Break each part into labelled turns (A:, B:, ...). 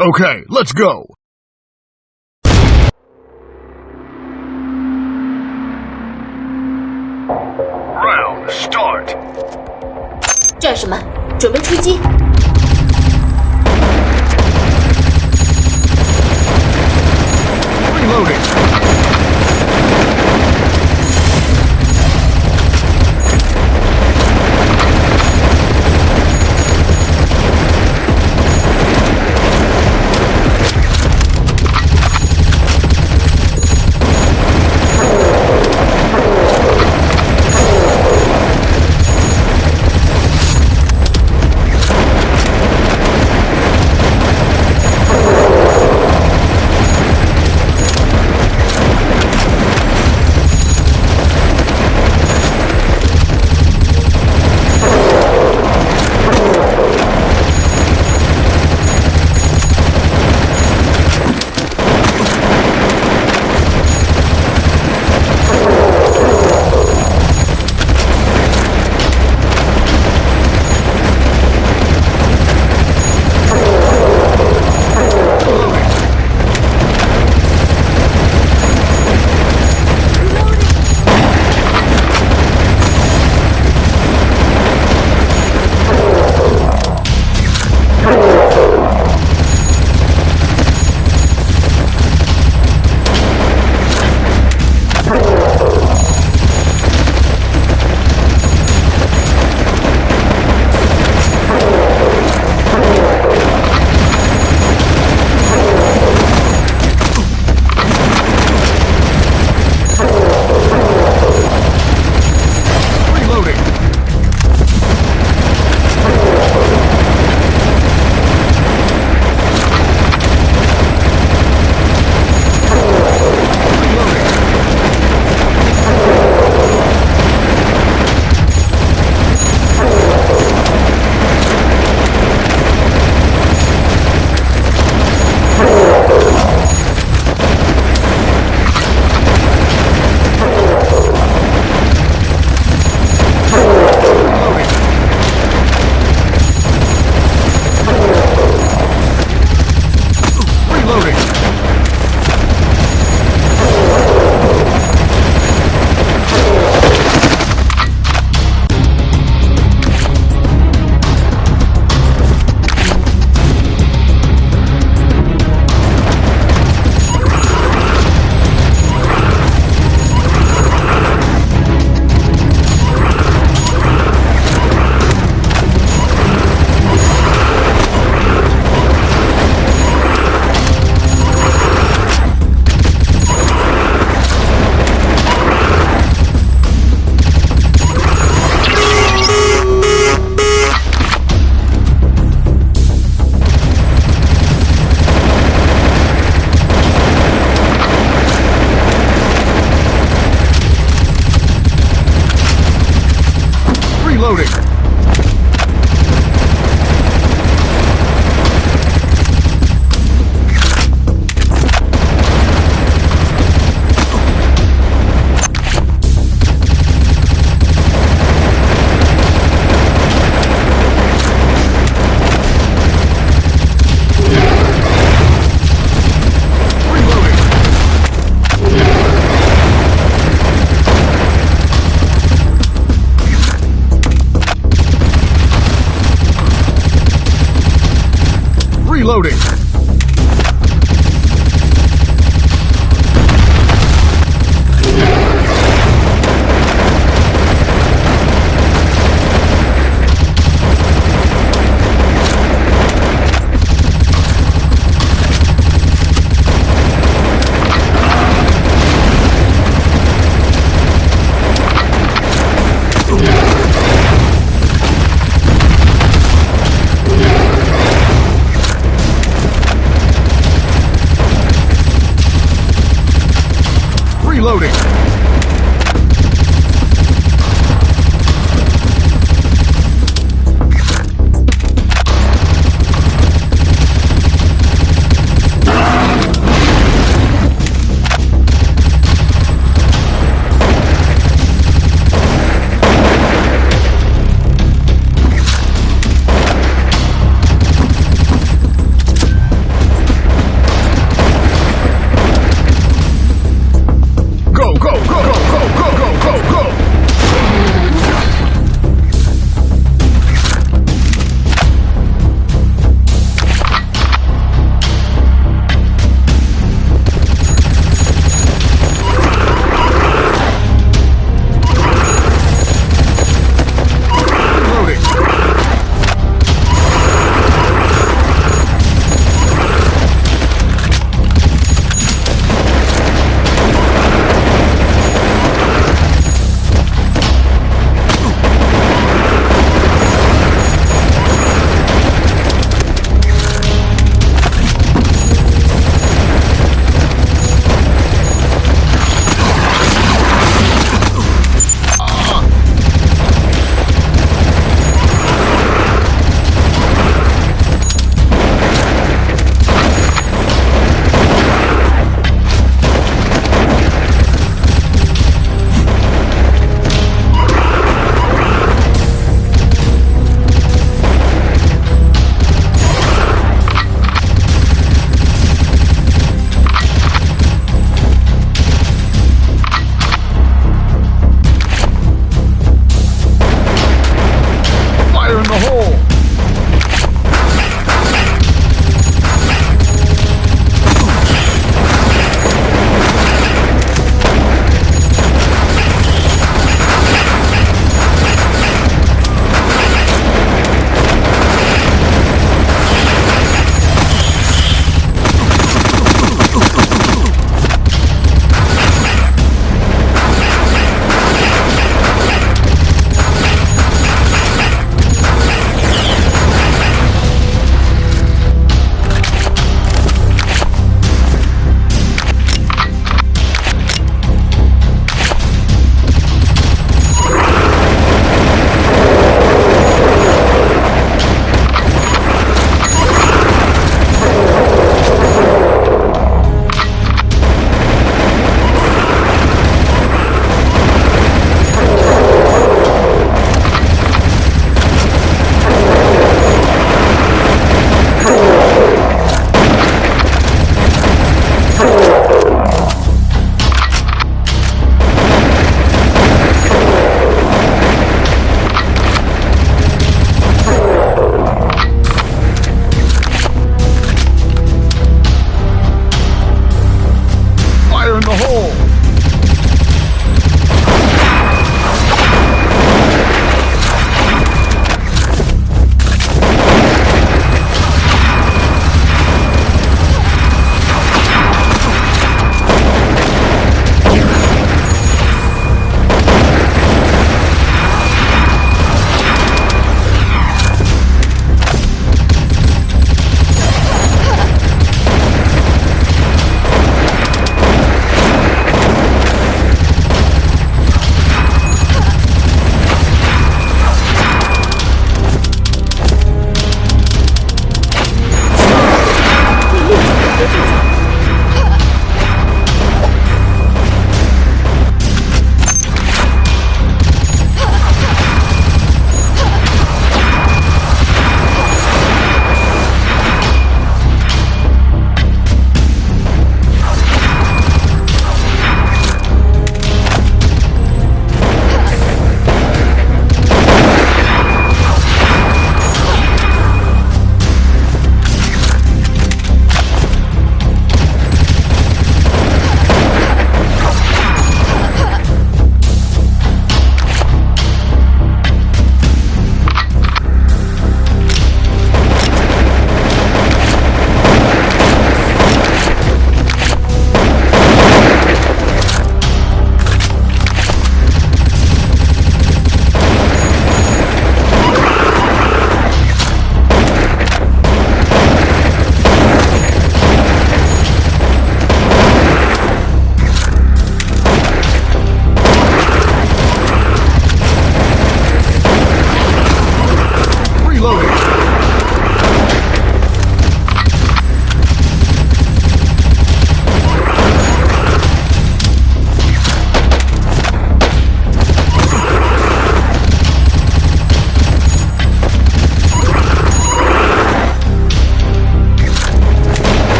A: Okay, let's go. Round start.
B: 这是什么？准备出击！
A: Reloading.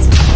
B: Let's.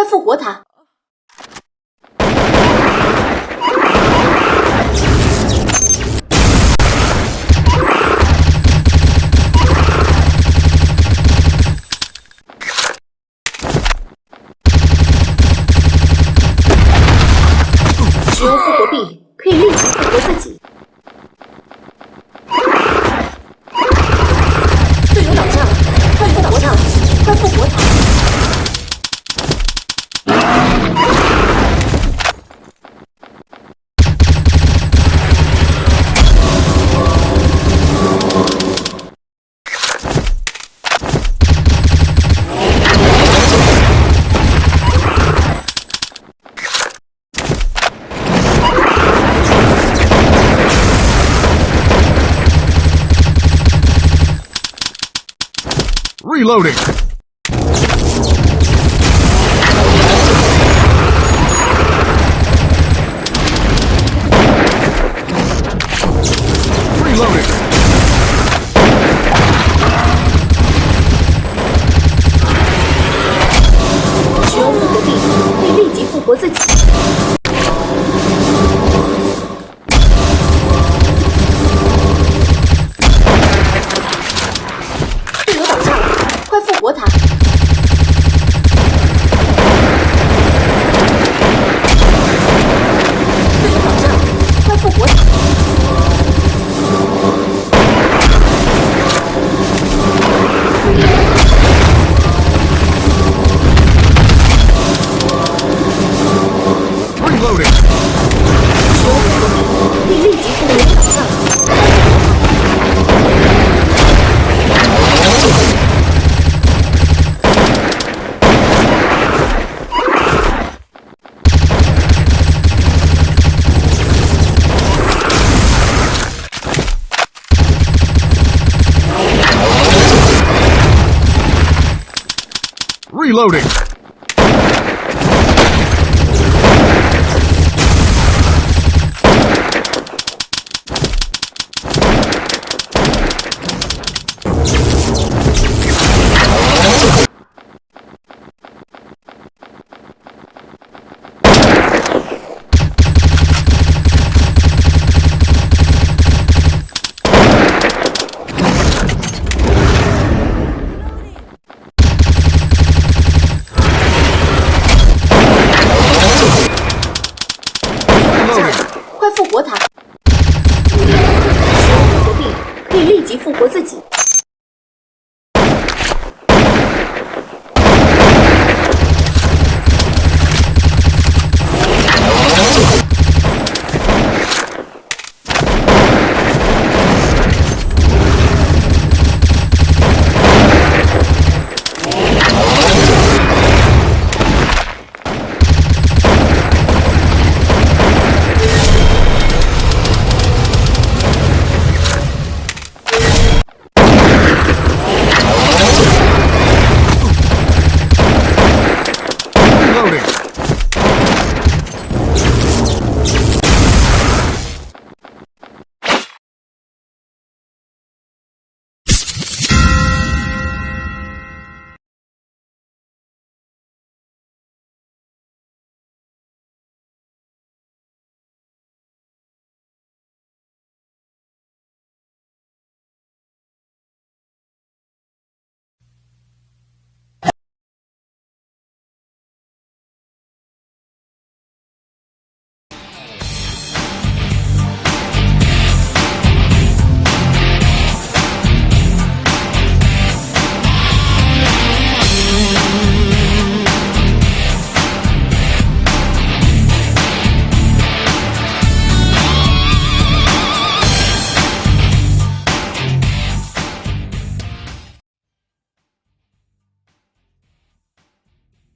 B: 快复活他。
A: reloading。reloading。
B: 使用复活地图会立即复活自己。
A: Reloading.
B: 立即复活自己。